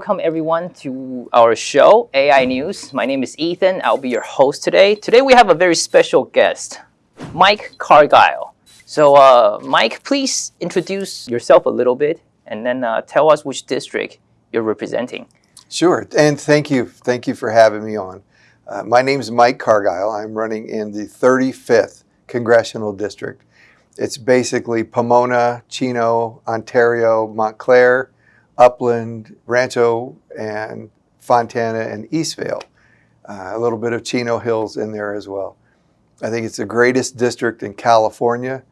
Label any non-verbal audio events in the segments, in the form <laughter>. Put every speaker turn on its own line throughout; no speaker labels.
welcome everyone to our show, AI News. My name is Ethan. I'll be your host today. Today we have a very special guest, Mike Cargile. So, uh, Mike, please introduce yourself a little bit and then uh, tell us which district you're representing.
Sure, and thank you. Thank you for having me on. Uh, my name is Mike Cargile. I'm running in the 35th Congressional District. It's basically Pomona, Chino, Ontario, Montclair, Upland, Rancho, and Fontana and Eastvale. Uh, a little bit of Chino Hills in there as well. I think it's the greatest district in California.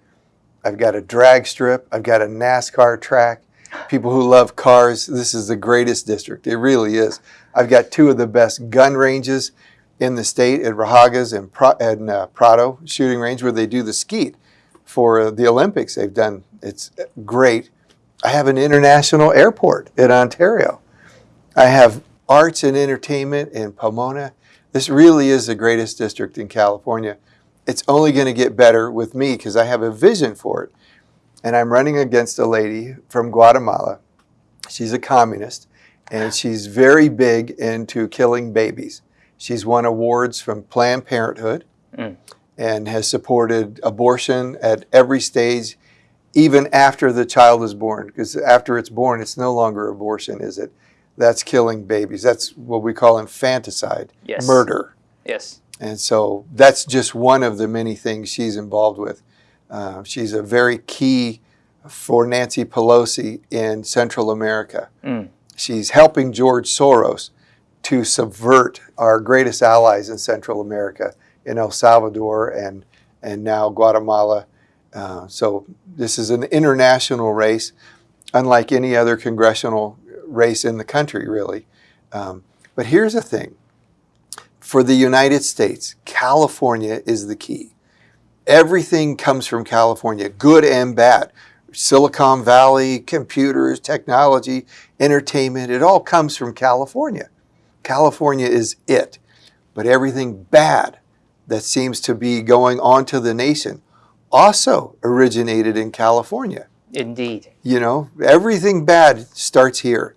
I've got a drag strip. I've got a NASCAR track. People who love cars, this is the greatest district. It really is. I've got two of the best gun ranges in the state at Raahauge's and, Pro and uh, Prado shooting range where they do the skeet for the Olympics. They've done, it's great. I have an international airport in Ontario. I have arts and entertainment in Pomona. This really is the greatest district in California. It's only going to get better with me because I have a vision for it. And I'm running against a lady from Guatemala. She's a communist and she's very big into killing babies. She's won awards from Planned Parenthood mm. and has supported abortion at every stage even after the child is born, because after it's born, it's no longer abortion, is it? That's killing babies. That's what we call infanticide, yes. murder.
Yes.
And so that's just one of the many things she's involved with. Uh, she's a very key for Nancy Pelosi in Central America. Mm. She's helping George Soros to subvert our greatest allies in Central America, in El Salvador and, and now Guatemala uh, so this is an international race, unlike any other congressional race in the country, really. Um, but here's the thing. For the United States, California is the key. Everything comes from California, good and bad. Silicon Valley, computers, technology, entertainment, it all comes from California. California is it. But everything bad that seems to be going on to the nation also originated in California.
Indeed.
You know, everything bad starts here.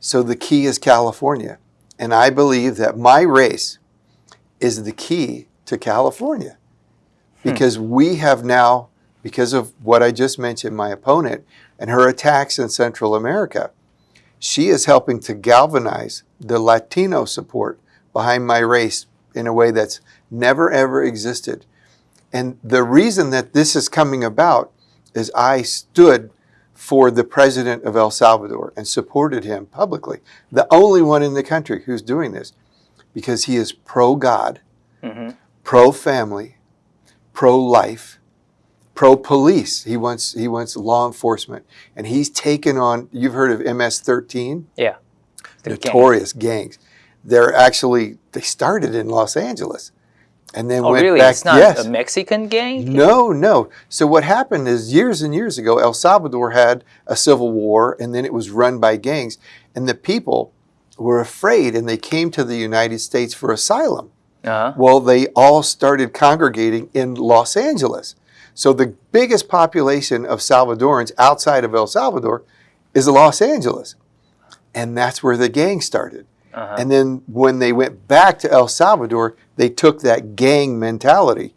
So the key is California. And I believe that my race is the key to California. Hmm. Because hmm. we have now, because of what I just mentioned, my opponent and her attacks in Central America, she is helping to galvanize the Latino support behind my race in a way that's never ever existed. And the reason that this is coming about is I stood for the president of El Salvador and supported him publicly. The only one in the country who's doing this because he is pro-God, mm -hmm. pro-family, pro-life, pro-police. He wants, he wants law enforcement. And he's taken on, you've heard of MS-13?
Yeah.
Notorious gangs. gangs. They're actually, they started in Los Angeles and then
oh,
went
really?
back.
It's not
yes.
a Mexican gang?
No, no. So what happened is years and years ago, El Salvador had a civil war, and then it was run by gangs, and the people were afraid, and they came to the United States for asylum. Uh -huh. Well, they all started congregating in Los Angeles. So the biggest population of Salvadorans outside of El Salvador is Los Angeles. And that's where the gang started. Uh -huh. And then when they went back to El Salvador, they took that gang mentality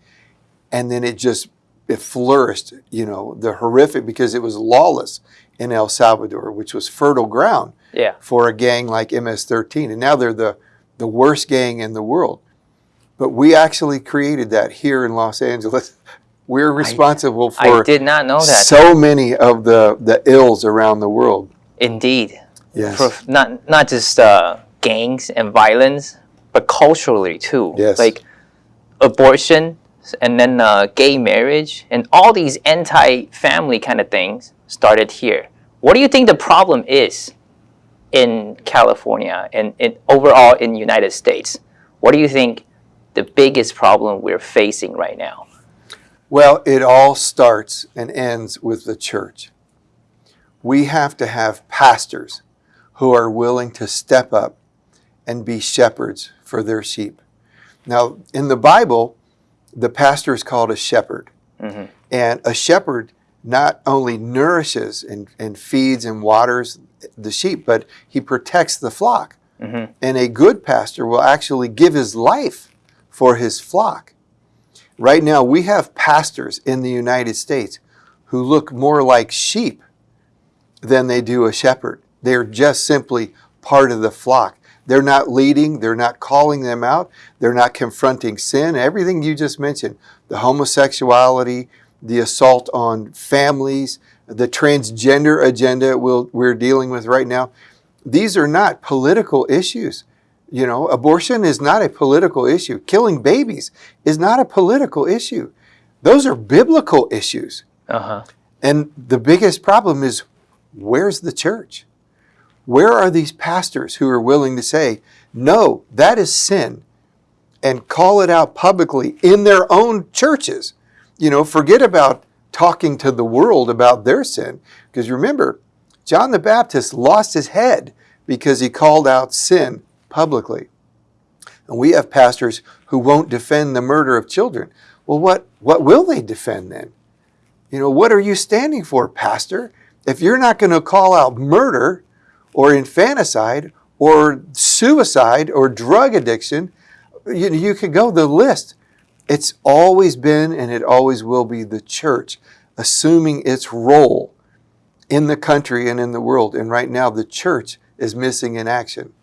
and then it just it flourished, you know, the horrific because it was lawless in El Salvador, which was fertile ground
yeah.
for a gang like MS-13. And now they're the, the worst gang in the world. But we actually created that here in Los Angeles. <laughs> We're responsible
I,
for
I did not know that.
so many of the, the ills around the world.
Indeed.
Yes.
For not, not just uh, gangs and violence, but culturally too.
Yes.
Like abortion and then uh, gay marriage and all these anti-family kind of things started here. What do you think the problem is in California and, and overall in the United States? What do you think the biggest problem we're facing right now?
Well, it all starts and ends with the church. We have to have pastors who are willing to step up and be shepherds for their sheep. Now, in the Bible, the pastor is called a shepherd. Mm -hmm. And a shepherd not only nourishes and, and feeds and waters the sheep, but he protects the flock.
Mhm.
And a good pastor will actually give his life for his flock. Right now, we have pastors in the United States who look more like sheep than they do a shepherd. They're just simply part of the flock. They're not leading, they're not calling them out, they're not confronting sin, everything you just mentioned the homosexuality, the assault on families, the transgender agenda we'll, we're dealing with right now. These are not political issues. You know, abortion is not a political issue. Killing babies is not a political issue. Those are biblical issues.
Uh-huh.
And the biggest problem is where's the church? Where are these pastors who are willing to say, no, that is sin, and call it out publicly in their own churches? You know, forget about talking to the world about their sin. Because remember, John the Baptist lost his head because he called out sin publicly. And we have pastors who won't defend the murder of children. Well, what, what will they defend then? You know, what are you standing for, pastor? If you're not going to call out murder or infanticide or suicide or drug addiction, you, you could go the list. It's always been and it always will be the church assuming its role in the country and in the world. And right now, the church is missing in action.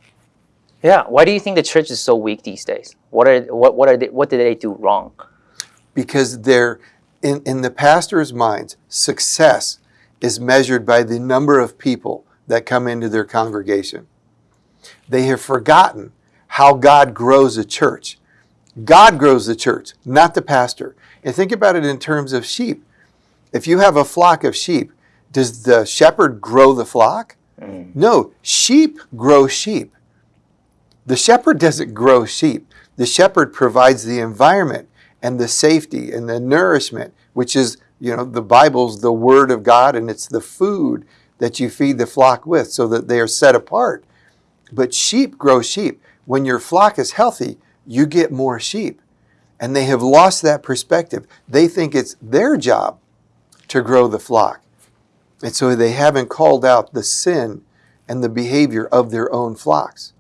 Yeah. Why do you think the church is so weak these days? What are what what are they, what did they do wrong?
because they're in, in the pastor's minds, success is measured by the number of people that come into their congregation. They have forgotten how God grows a church. God grows the church, not the pastor. And think about it in terms of sheep. If you have a flock of sheep, does the shepherd grow the flock? Mm. No, sheep grow sheep. The shepherd doesn't grow sheep. The shepherd provides the environment and the safety and the nourishment, which is, you know, the Bible's the word of God and it's the food that you feed the flock with so that they are set apart. But sheep grow sheep. When your flock is healthy, you get more sheep. And they have lost that perspective. They think it's their job to grow the flock. And so they haven't called out the sin and the behavior of their own flocks.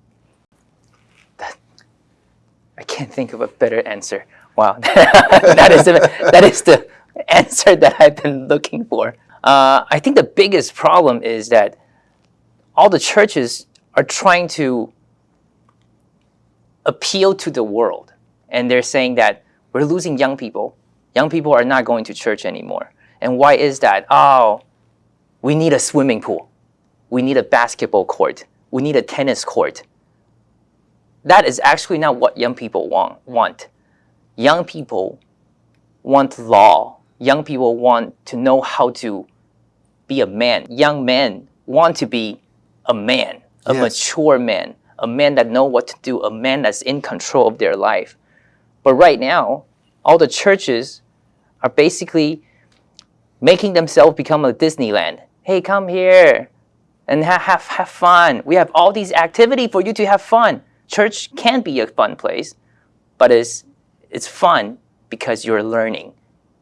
I can't think of a better answer. Wow, <laughs> that is the, that is the answer that I've been looking for. Uh, I think the biggest problem is that all the churches are trying to appeal to the world, and they're saying that we're losing young people. Young people are not going to church anymore. And why is that? Oh, we need a swimming pool. We need a basketball court. We need a tennis court that is actually not what young people want. want. Young people want law. Young people want to know how to be a man. Young men want to be a man, a
Yes.
mature man, a man that know what to do, a man that's in control of their life. But right now, all the churches are basically making themselves become a Disneyland. Hey, come here and ha- have, have fun. We have all these activity for you to have fun. Church can be a fun place, but it's, it's fun because you're learning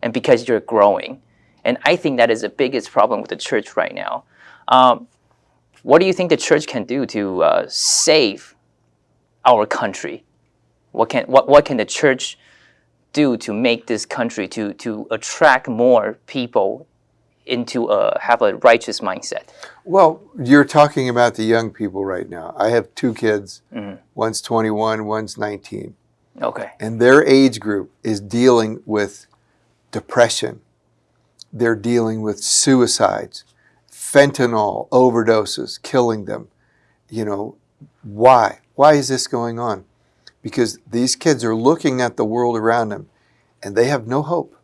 and because you're growing. And I think that is the biggest problem with the church right now. Um, what do you think the church can do to uh, save our country? What can, what, what can the church do to make this country to, to attract more people into a, have a righteous mindset?
Well, you're talking about the young people right now. I have two kids.
Mhm.
One's 21, one's 19.
Okay.
And their age group is dealing with depression. They're dealing with suicides, fentanyl overdoses, killing them. You know, why? Why is this going on? Because these kids are looking at the world around them and they have no hope.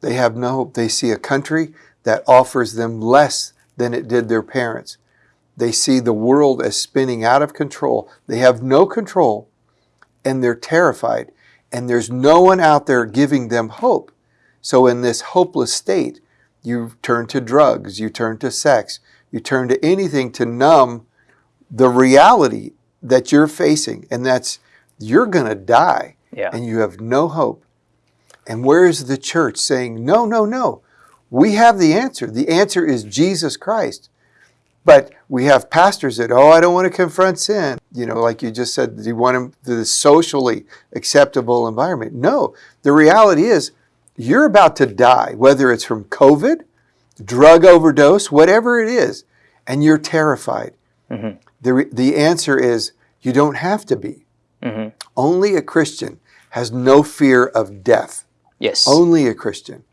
They have no hope. They see a country that offers them less than it did their parents. They see the world as spinning out of control. They have no control and they're terrified. And there's no one out there giving them hope. So, in this hopeless state, you turn to drugs, you turn to sex, you turn to anything to numb the reality that you're facing, and that's you're going to die
Yeah.
and you have no hope. And where is the church saying, no, no, no, we have the answer? The answer is Jesus Christ. But we have pastors that, oh, I don't want to confront sin. You know, like you just said, you want them the socially acceptable environment. No, the reality is you're about to die, whether it's from COVID, drug overdose, whatever it is, and you're terrified.
Mhm.
The, the answer is you don't have to be.
hmm
Only a Christian has no fear of death.
Yes.
Only a Christian.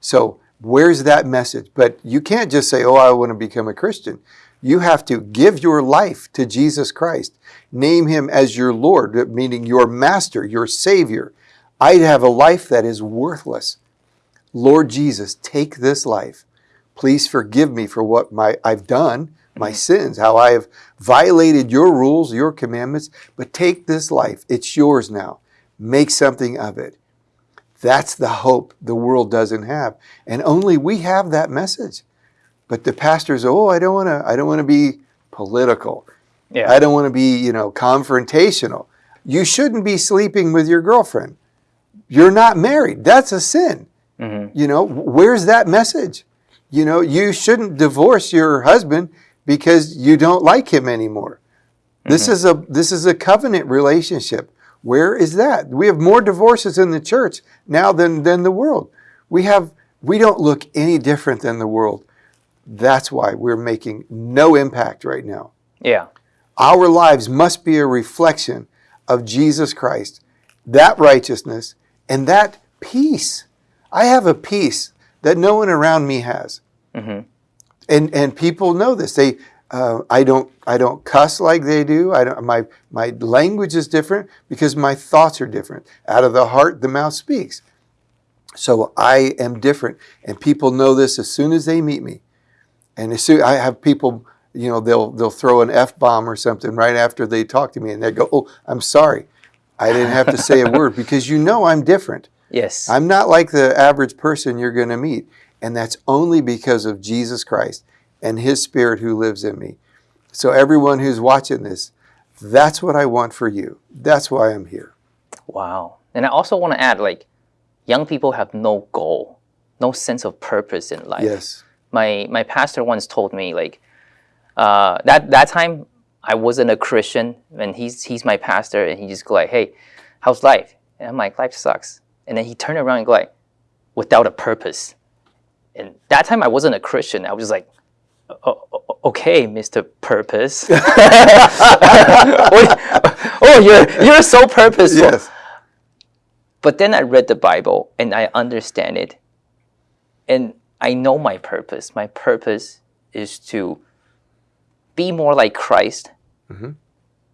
So where's that message? But you can't just say, oh, I want to become a Christian. You have to give your life to Jesus Christ. Name him as your Lord, meaning your master, your savior. I have a life that is worthless. Lord Jesus, take this life. Please forgive me for what my I've done, my mm-hmm. sins, how I have violated your rules, your commandments, but take this life. It's yours now. Make something of it. That's the hope the world doesn't have. And only we have that message. But the pastors, oh, I don't want to I don't want to be political.
yeah.
I don't want to be, you know, confrontational. You shouldn't be sleeping with your girlfriend. You're not married. That's a sin.
hmm
You know, where's that message? You know, you shouldn't divorce your husband because you don't like him anymore. This is a this is a covenant relationship. Where is that? We have more divorces in the church now than than the world. We have we don't look any different than the world. That's why we're making no impact right now.
Yeah.
Our lives must be a reflection of Jesus Christ, that righteousness, and that peace. I have a peace that no one around me has,
hmm
and and people know this. They, uh, I don't, I don't cuss like they do. I don't. My my language is different because my thoughts are different. Out of the heart, the mouth speaks. So I am different, and people know this as soon as they meet me. And as soon I have people, you know, they'll they'll throw an f bomb or something right after they talk to me, and they go, "Oh, I'm sorry, I didn't have to say a word <laughs> because you know I'm different.
Yes.
I'm not like the average person you're going to meet, and that's only because of Jesus Christ and His Spirit who lives in me. So everyone who's watching this, that's what I want for you. That's why I'm here.
Wow. And I also want to add, like, young people have no goal, no sense of purpose in life.
Yes.
My my pastor once told me, like, uh, that that time I wasn't a Christian, and he's he's my pastor, and he just go like, "Hey, how's life?" And I'm like, "Life sucks." And then he turned around and go like, "Without a purpose." And that time I wasn't a Christian. I was just like, "O- o- "Okay, Mister Purpose." <laughs> <laughs> Oh, oh, you're you're so purposeful.
Yes.
But then I read the Bible and I understand it. And I know my purpose. My purpose is to be more like Christ.
Mhm.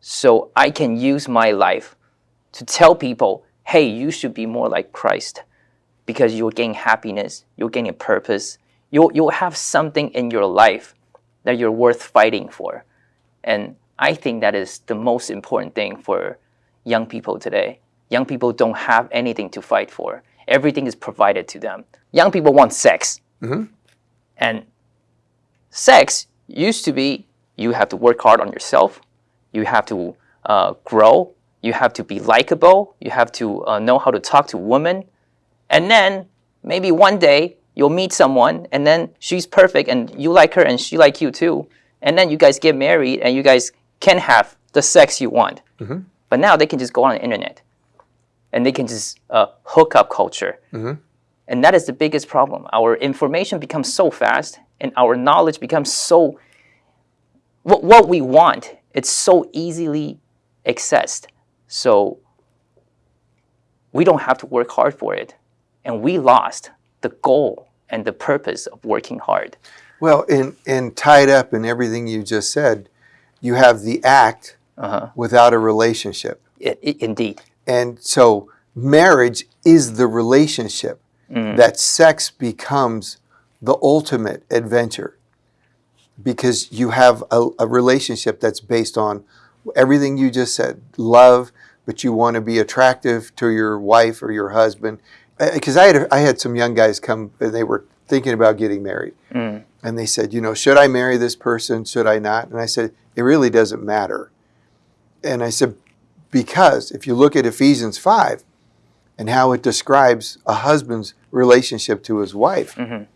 So I can use my life to tell people, hey, you should be more like Christ because you'll gain happiness, you'll gain a purpose, you'll, you'll have something in your life that you're worth fighting for. And I think that is the most important thing for young people today. Young people don't have anything to fight for. Everything is provided to them. Young people want sex.
Mhm.
And sex used to be you have to work hard on yourself, you have to uh, grow, you have to be likable, you have to uh, know how to talk to women. And then maybe one day you'll meet someone and then she's perfect and you like her and she like you too. And then you guys get married and you guys can have the sex you want.
Mhm.
But now they can just go on the internet and they can just uh, hook up culture.
Mhm.
And that is the biggest problem. Our information becomes so fast and our knowledge becomes so what, what we want, it's so easily accessed. So we don't have to work hard for it. And we lost the goal and the purpose of working hard.
Well, and, and tied up in everything you just said, you have the act
Uh-huh.
without a relationship.
I- I- indeed.
And so marriage is the relationship that sex becomes the ultimate adventure because you have a, a relationship that's based on everything you just said love, but you want to be attractive to your wife or your husband. Because I had, I had some young guys come and they were thinking about getting married.
Mm.
And they said, you know, should I marry this person? Should I not? And I said, it really doesn't matter. And I said, because if you look at Ephesians 5 and how it describes a husband's relationship to his wife,
Mhm.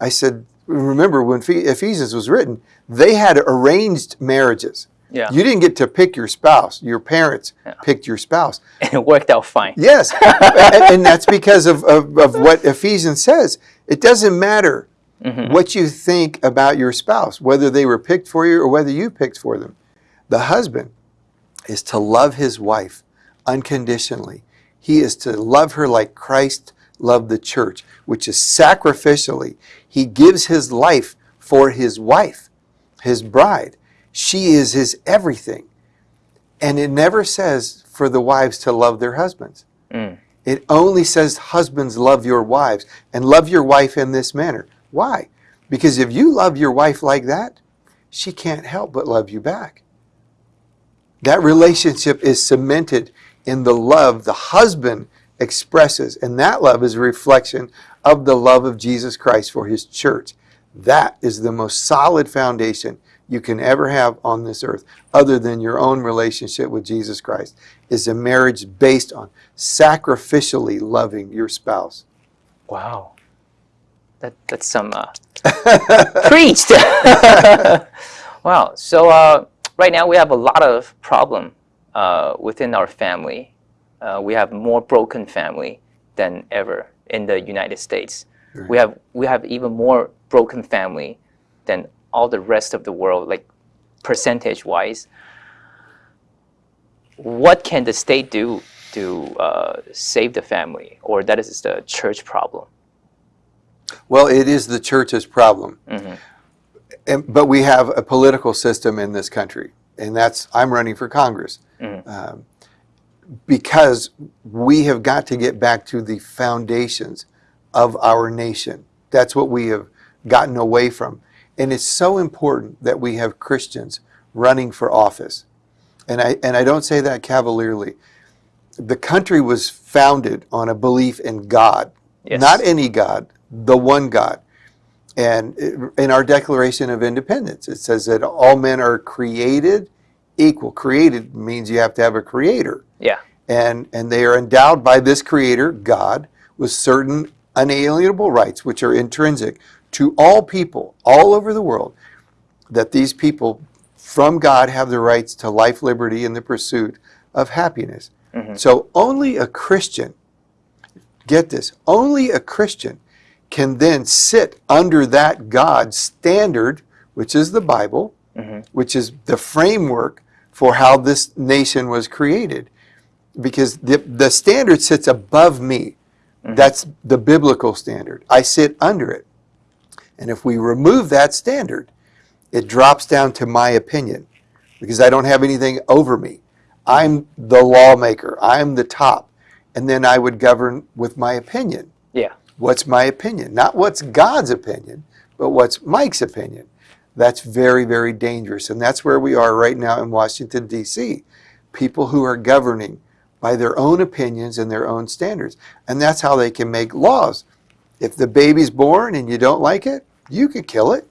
I said, remember when Phe- Ephesians was written, they had arranged marriages.
Yeah.
You didn't get to pick your spouse. Your parents
Yeah.
picked your spouse. <laughs>
and it worked out fine.
Yes. <laughs> and, and that's because of, of, of what Ephesians says. It doesn't matter
Mhm.
what you think about your spouse, whether they were picked for you or whether you picked for them. The husband is to love his wife unconditionally. He is to love her like Christ loved the church, which is sacrificially. He gives his life for his wife, his bride. She is his everything. And it never says for the wives to love their husbands.
Mm.
It only says, Husbands, love your wives and love your wife in this manner. Why? Because if you love your wife like that, she can't help but love you back. That relationship is cemented in the love the husband expresses, and that love is a reflection of the love of Jesus Christ for his church. That is the most solid foundation you can ever have on this earth, other than your own relationship with Jesus Christ, is a marriage based on sacrificially loving your spouse.
Wow. That that's some uh, <laughs> preached. <laughs> wow. So uh, right now we have a lot of problem uh, within our family. Uh, we have more broken family than ever in the United States. We have we have even more broken family than all the rest of the world, like percentage wise. What can the state do to uh, save the family, or that is the church problem?
Well, it is the church's problem.
Mhm.
And, but we have a political system in this country, and that's I'm running for Congress
Mhm.
um, because we have got to get back to the foundations of our nation. That's what we have gotten away from, and it's so important that we have Christians running for office. And I and I don't say that cavalierly. The country was founded on a belief in God,
Yes.
not any God, the one God. And in our Declaration of Independence, it says that all men are created equal. Created means you have to have a creator.
Yeah.
And, and they are endowed by this creator, God, with certain unalienable rights, which are intrinsic to all people all over the world, that these people from God have the rights to life, liberty, and the pursuit of happiness.
Mhm.
So only a Christian, get this, only a Christian can then sit under that God standard, which is the Bible,
Mhm.
which is the framework for how this nation was created. Because the, the standard sits above me. That's the biblical standard. I sit under it. And if we remove that standard, it drops down to my opinion because I don't have anything over me. I'm the lawmaker, I'm the top. And then I would govern with my opinion.
Yeah.
What's my opinion? Not what's God's opinion, but what's Mike's opinion. That's very, very dangerous. And that's where we are right now in Washington, D.C. People who are governing by their own opinions and their own standards. And that's how they can make laws. If the baby's born and you don't like it, you could kill it.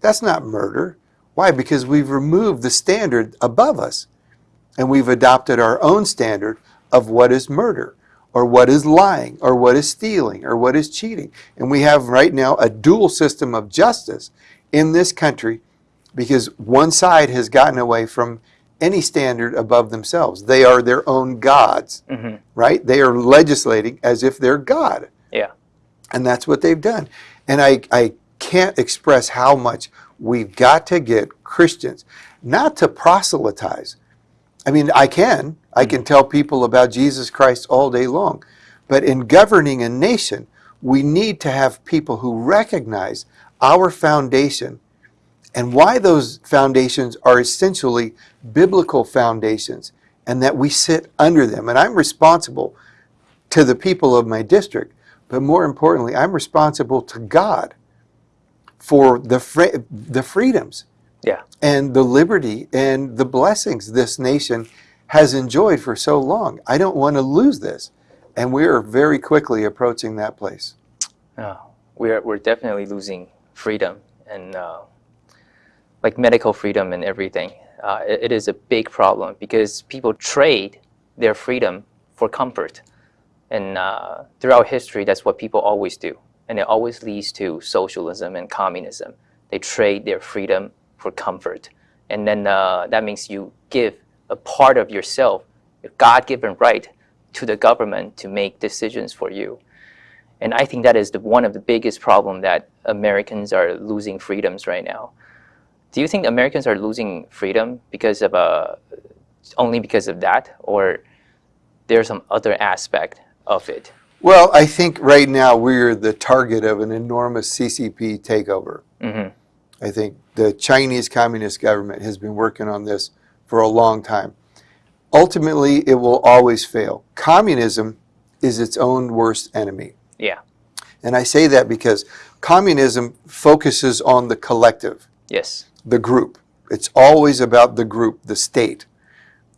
That's not murder. Why? Because we've removed the standard above us and we've adopted our own standard of what is murder or what is lying or what is stealing or what is cheating. And we have right now a dual system of justice in this country because one side has gotten away from any standard above themselves. They are their own gods,
hmm
right? They are legislating as if they're God.
Yeah.
And that's what they've done. And I, I can't express how much we've got to get Christians not to proselytize. I mean, I can. I can tell people about Jesus Christ all day long. But in governing a nation, we need to have people who recognize our foundation and why those foundations are essentially biblical foundations and that we sit under them. And I'm responsible to the people of my district, but more importantly, I'm responsible to God for the, fre- the freedoms
Yeah.
and the liberty and the blessings this nation has enjoyed for so long. I don't want to lose this. And we are very quickly approaching that place.
Uh, oh, we're we're definitely losing freedom and uh, like medical freedom and everything. Uh, it, it is a big problem because people trade their freedom for comfort, and uh, throughout history, that's what people always do. and it always leads to socialism and communism. They trade their freedom for comfort, and then uh, that means you give a part of yourself, a God-given right, to the government to make decisions for you. And I think that is the, one of the biggest problem that Americans are losing freedoms right now. Do you think Americans are losing freedom because of uh, only because of that, or there's some other aspect of it?
Well, I think right now we're the target of an enormous CCP takeover.
hmm
I think the Chinese Communist government has been working on this for a long time. Ultimately, it will always fail. Communism is its own worst enemy.
Yeah.
And I say that because communism focuses on the collective,
Yes.
the group. It's always about the group, the state.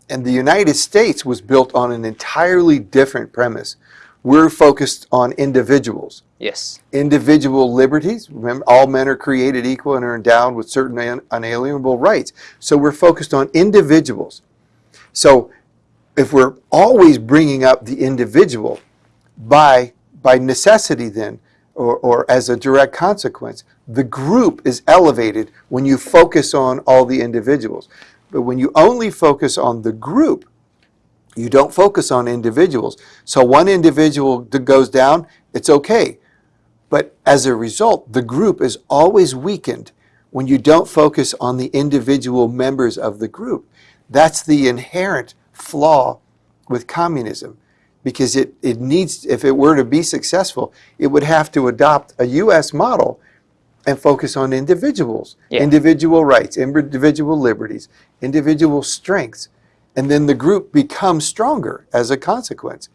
And the United States was built on an entirely different premise. We're focused on individuals
Yes.
individual liberties. Remember, all men are created equal and are endowed with certain un- unalienable rights. So we're focused on individuals. So if we're always bringing up the individual by, by necessity then, or, or as a direct consequence, the group is elevated when you focus on all the individuals. But when you only focus on the group, you don't focus on individuals. So one individual goes down, it's okay. But as a result, the group is always weakened when you don't focus on the individual members of the group. That's the inherent flaw with communism because it, it needs, if it were to be successful, it would have to adopt a U.S. model and focus on individuals,
Yeah.
individual rights, individual liberties, individual strengths. And then the group becomes stronger as a consequence.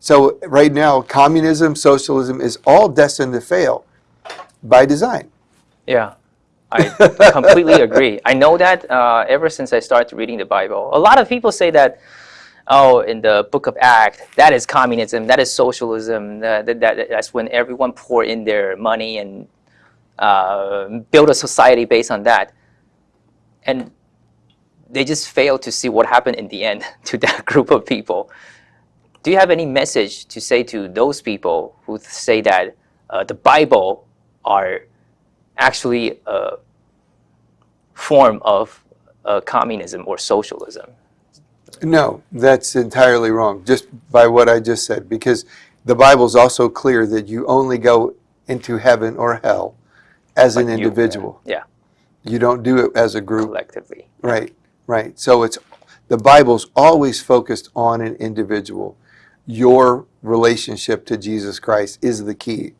So right now, communism, socialism is all destined to fail by design.
Yeah. I completely <laughs> agree. I know that uh, ever since I started reading the Bible. A lot of people say that, oh, in the book of Acts, that is communism, that is socialism, that, that, that- that's when everyone pour in their money and uh, build a society based on that. And they just fail to see what happened in the end <laughs> to that group of people. Do you have any message to say to those people who say that uh, the Bible are actually a form of uh, communism or socialism.
No, that's entirely wrong, just by what I just said, because the Bible is also clear that you only go into heaven or hell as an
Like you-
individual.
Yeah,
You don't do it as a group.
collectively.
Right, right. So it's the Bible's always focused on an individual. Your relationship to Jesus Christ is the key.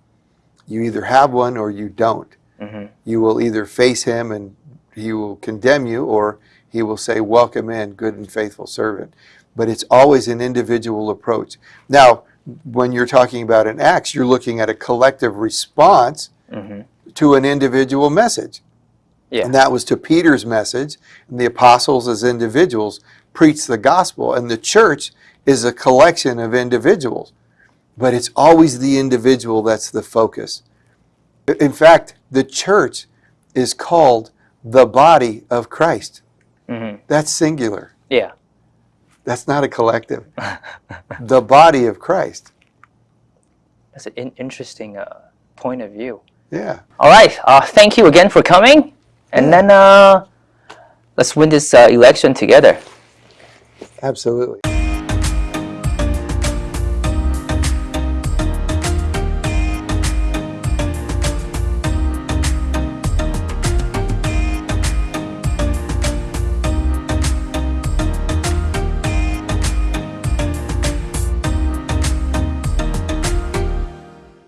You either have one or you don't.
hmm
You will either face him and he will condemn you or he will say, Welcome in, good and faithful servant. But it's always an individual approach. Now, when you're talking about an Acts, you're looking at a collective response
hmm
to an individual message.
Yeah.
And that was to Peter's message. And the apostles, as individuals, preach the gospel. And the church is a collection of individuals. But it's always the individual that's the focus. In fact, the church is called the body of Christ.
Hmm
That's singular.
Yeah.
That's not a collective. <laughs> the body of Christ.
That's an interesting uh, point of view.
Yeah.
All right. Uh, thank you again for coming. And then uh, let's win this uh, election together.
Absolutely.